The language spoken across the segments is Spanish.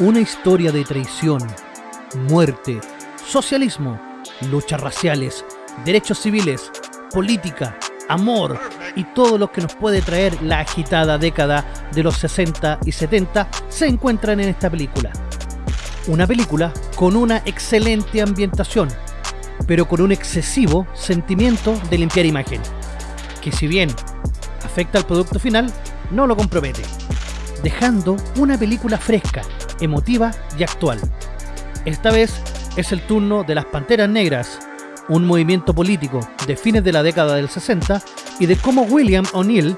Una historia de traición, muerte, socialismo, luchas raciales, derechos civiles, política, amor y todo lo que nos puede traer la agitada década de los 60 y 70 se encuentran en esta película. Una película con una excelente ambientación, pero con un excesivo sentimiento de limpiar imagen, que si bien afecta al producto final, no lo compromete, dejando una película fresca, emotiva y actual. Esta vez es el turno de las Panteras Negras, un movimiento político de fines de la década del 60 y de cómo William O'Neill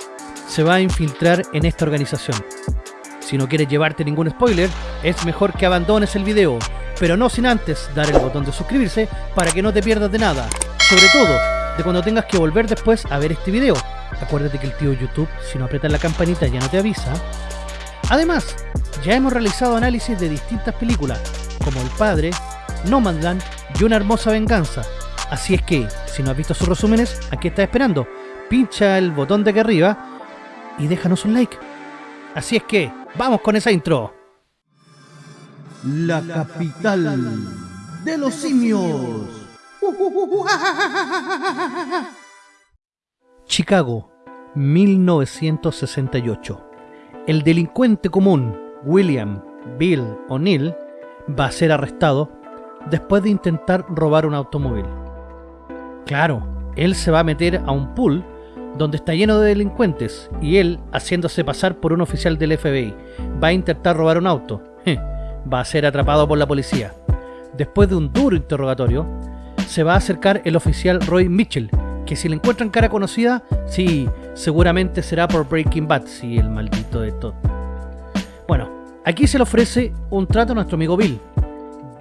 se va a infiltrar en esta organización. Si no quieres llevarte ningún spoiler, es mejor que abandones el video, pero no sin antes dar el botón de suscribirse para que no te pierdas de nada, sobre todo de cuando tengas que volver después a ver este video. Acuérdate que el tío YouTube, si no aprietas la campanita ya no te avisa. Además, ya hemos realizado análisis de distintas películas, como El Padre, Nomadland y Una Hermosa Venganza, Así es que, si no has visto sus resúmenes, aquí estás esperando. Pincha el botón de aquí arriba y déjanos un like. Así es que, vamos con esa intro. La capital de los simios. Chicago, 1968. El delincuente común, William Bill O'Neill, va a ser arrestado después de intentar robar un automóvil. Claro, él se va a meter a un pool donde está lleno de delincuentes y él, haciéndose pasar por un oficial del FBI, va a intentar robar un auto. va a ser atrapado por la policía. Después de un duro interrogatorio, se va a acercar el oficial Roy Mitchell, que si le encuentran cara conocida, sí, seguramente será por Breaking Bad, sí, el maldito de todo. Bueno, aquí se le ofrece un trato a nuestro amigo Bill.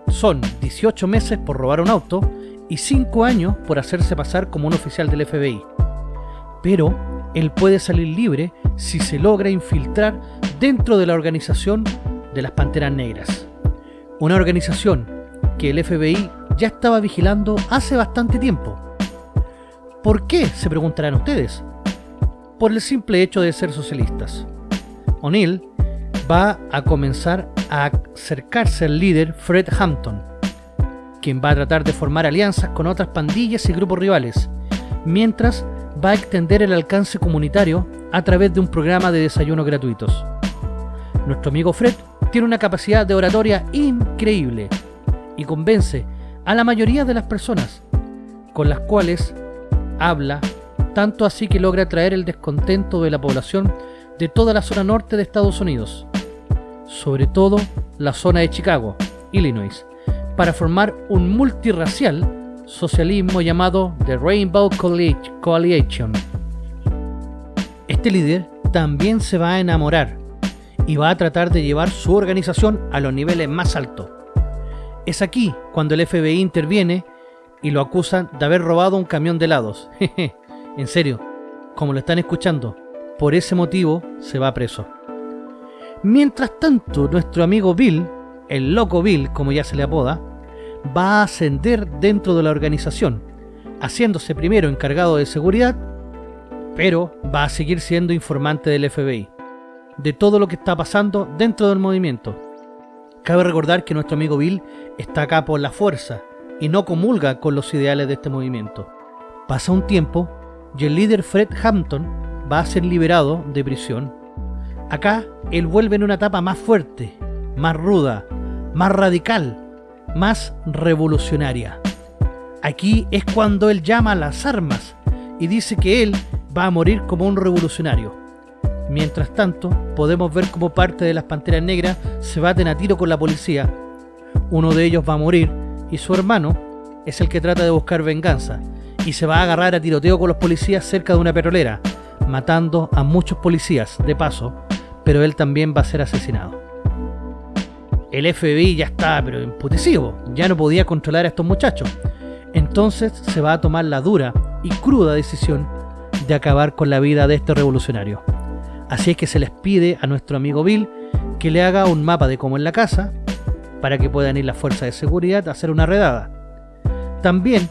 Son 18 meses por robar un auto y 5 años por hacerse pasar como un oficial del FBI. Pero él puede salir libre si se logra infiltrar dentro de la organización de las Panteras Negras. Una organización que el FBI ya estaba vigilando hace bastante tiempo. ¿Por qué? se preguntarán ustedes. Por el simple hecho de ser socialistas. O'Neill va a comenzar a acercarse al líder Fred Hampton, quien va a tratar de formar alianzas con otras pandillas y grupos rivales, mientras va a extender el alcance comunitario a través de un programa de desayunos gratuitos. Nuestro amigo Fred tiene una capacidad de oratoria increíble y convence a la mayoría de las personas con las cuales habla, tanto así que logra atraer el descontento de la población de toda la zona norte de Estados Unidos, sobre todo la zona de Chicago, Illinois, para formar un multirracial socialismo llamado The Rainbow Coalition. Este líder también se va a enamorar y va a tratar de llevar su organización a los niveles más altos. Es aquí cuando el FBI interviene y lo acusan de haber robado un camión de helados. en serio, como lo están escuchando, por ese motivo se va preso. Mientras tanto, nuestro amigo Bill el loco Bill, como ya se le apoda, va a ascender dentro de la organización, haciéndose primero encargado de seguridad, pero va a seguir siendo informante del FBI, de todo lo que está pasando dentro del movimiento. Cabe recordar que nuestro amigo Bill está acá por la fuerza y no comulga con los ideales de este movimiento. Pasa un tiempo y el líder Fred Hampton va a ser liberado de prisión. Acá él vuelve en una etapa más fuerte, más ruda, más radical, más revolucionaria. Aquí es cuando él llama a las armas y dice que él va a morir como un revolucionario. Mientras tanto, podemos ver cómo parte de las Panteras Negras se baten a tiro con la policía. Uno de ellos va a morir y su hermano es el que trata de buscar venganza y se va a agarrar a tiroteo con los policías cerca de una petrolera, matando a muchos policías de paso, pero él también va a ser asesinado el FBI ya estaba pero emputecido, ya no podía controlar a estos muchachos. Entonces se va a tomar la dura y cruda decisión de acabar con la vida de este revolucionario. Así es que se les pide a nuestro amigo Bill que le haga un mapa de cómo es la casa, para que puedan ir las fuerzas de seguridad a hacer una redada. También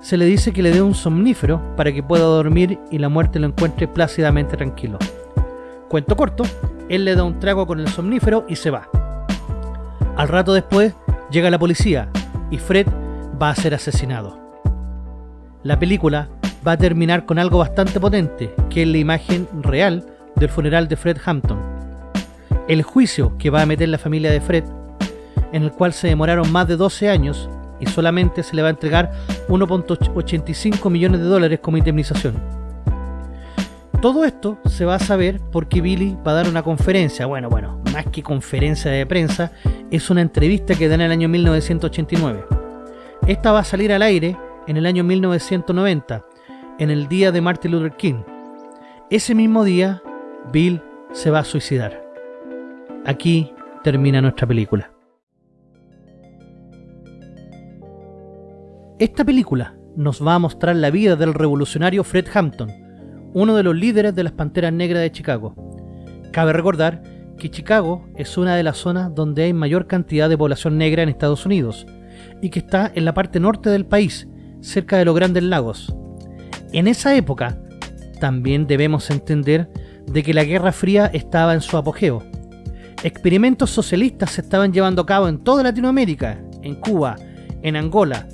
se le dice que le dé un somnífero para que pueda dormir y la muerte lo encuentre plácidamente tranquilo. Cuento corto, él le da un trago con el somnífero y se va. Al rato después llega la policía y Fred va a ser asesinado. La película va a terminar con algo bastante potente, que es la imagen real del funeral de Fred Hampton. El juicio que va a meter la familia de Fred, en el cual se demoraron más de 12 años y solamente se le va a entregar 1.85 millones de dólares como indemnización. Todo esto se va a saber porque Billy va a dar una conferencia, bueno, bueno, más que conferencia de prensa, es una entrevista que da en el año 1989. Esta va a salir al aire en el año 1990, en el día de Martin Luther King. Ese mismo día, Bill se va a suicidar. Aquí termina nuestra película. Esta película nos va a mostrar la vida del revolucionario Fred Hampton, uno de los líderes de las Panteras Negras de Chicago. Cabe recordar que Chicago es una de las zonas donde hay mayor cantidad de población negra en Estados Unidos y que está en la parte norte del país, cerca de los Grandes Lagos. En esa época, también debemos entender de que la Guerra Fría estaba en su apogeo. Experimentos socialistas se estaban llevando a cabo en toda Latinoamérica, en Cuba, en Angola,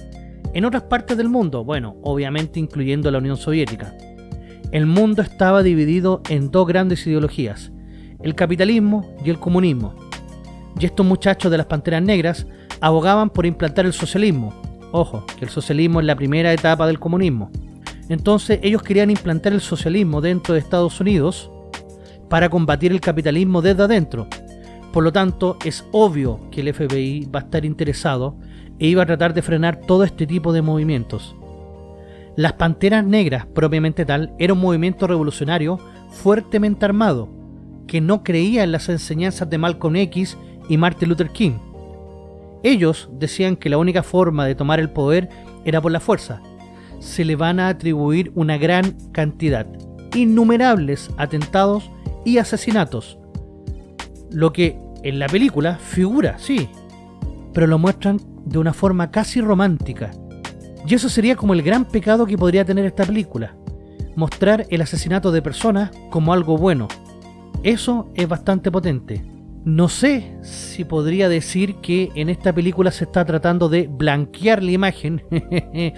en otras partes del mundo, bueno, obviamente incluyendo la Unión Soviética. El mundo estaba dividido en dos grandes ideologías, el capitalismo y el comunismo. Y estos muchachos de las Panteras Negras abogaban por implantar el socialismo. Ojo, que el socialismo es la primera etapa del comunismo. Entonces ellos querían implantar el socialismo dentro de Estados Unidos para combatir el capitalismo desde adentro. Por lo tanto, es obvio que el FBI va a estar interesado e iba a tratar de frenar todo este tipo de movimientos. Las Panteras Negras, propiamente tal, era un movimiento revolucionario fuertemente armado, que no creía en las enseñanzas de Malcolm X y Martin Luther King. Ellos decían que la única forma de tomar el poder era por la fuerza. Se le van a atribuir una gran cantidad, innumerables atentados y asesinatos. Lo que en la película figura, sí, pero lo muestran de una forma casi romántica. Y eso sería como el gran pecado que podría tener esta película. Mostrar el asesinato de personas como algo bueno, eso es bastante potente. No sé si podría decir que en esta película se está tratando de blanquear la imagen,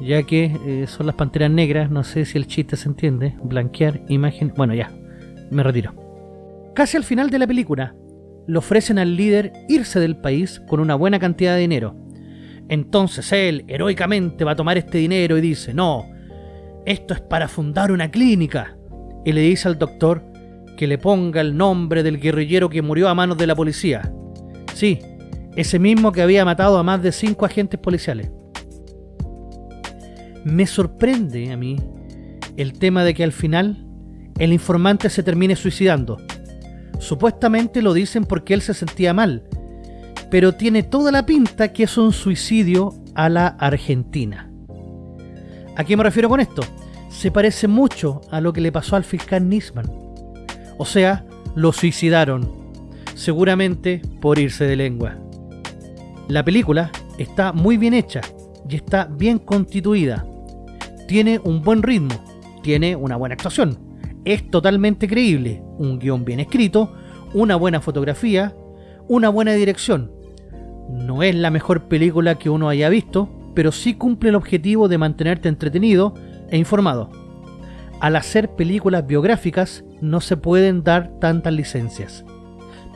ya que eh, son las panteras negras, no sé si el chiste se entiende, blanquear imagen, bueno ya, me retiro. Casi al final de la película, le ofrecen al líder irse del país con una buena cantidad de dinero. Entonces él, heroicamente, va a tomar este dinero y dice, no, esto es para fundar una clínica. Y le dice al doctor que le ponga el nombre del guerrillero que murió a manos de la policía. Sí, ese mismo que había matado a más de cinco agentes policiales. Me sorprende a mí el tema de que al final el informante se termine suicidando. Supuestamente lo dicen porque él se sentía mal, pero tiene toda la pinta que es un suicidio a la Argentina. ¿A qué me refiero con esto? Se parece mucho a lo que le pasó al fiscal Nisman o sea, lo suicidaron, seguramente por irse de lengua. La película está muy bien hecha y está bien constituida. Tiene un buen ritmo, tiene una buena actuación, es totalmente creíble, un guion bien escrito, una buena fotografía, una buena dirección. No es la mejor película que uno haya visto, pero sí cumple el objetivo de mantenerte entretenido e informado. Al hacer películas biográficas no se pueden dar tantas licencias,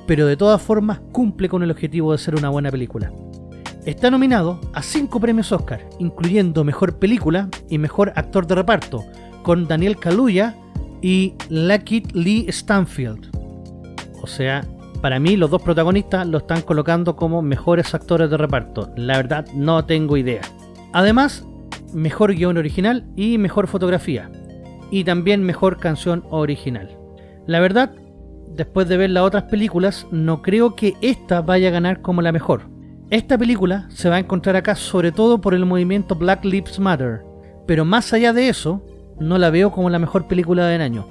pero de todas formas cumple con el objetivo de ser una buena película. Está nominado a 5 premios Oscar, incluyendo Mejor Película y Mejor Actor de Reparto, con Daniel Kaluuya y Lakeith Lee Stanfield. O sea, para mí los dos protagonistas lo están colocando como mejores actores de reparto. La verdad no tengo idea. Además, mejor guion original y mejor fotografía y también mejor canción original. La verdad, después de ver las otras películas, no creo que esta vaya a ganar como la mejor. Esta película se va a encontrar acá sobre todo por el movimiento Black Lives Matter, pero más allá de eso, no la veo como la mejor película del año.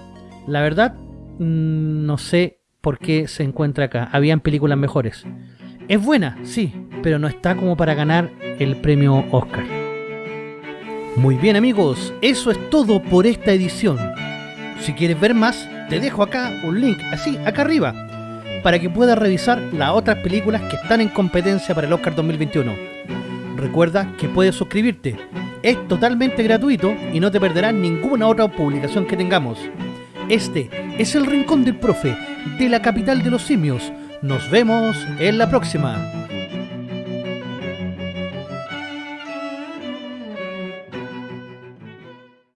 La verdad, mm, no sé por qué se encuentra acá. Habían películas mejores. Es buena, sí, pero no está como para ganar el premio Oscar. Muy bien amigos, eso es todo por esta edición. Si quieres ver más, te dejo acá un link, así, acá arriba. para que puedas revisar las otras películas que están en competencia para el Oscar 2021. Recuerda que puedes suscribirte. Es totalmente gratuito y no te perderás ninguna otra publicación que tengamos. Este es el Rincón del Profe de la capital de los simios. Nos vemos en la próxima.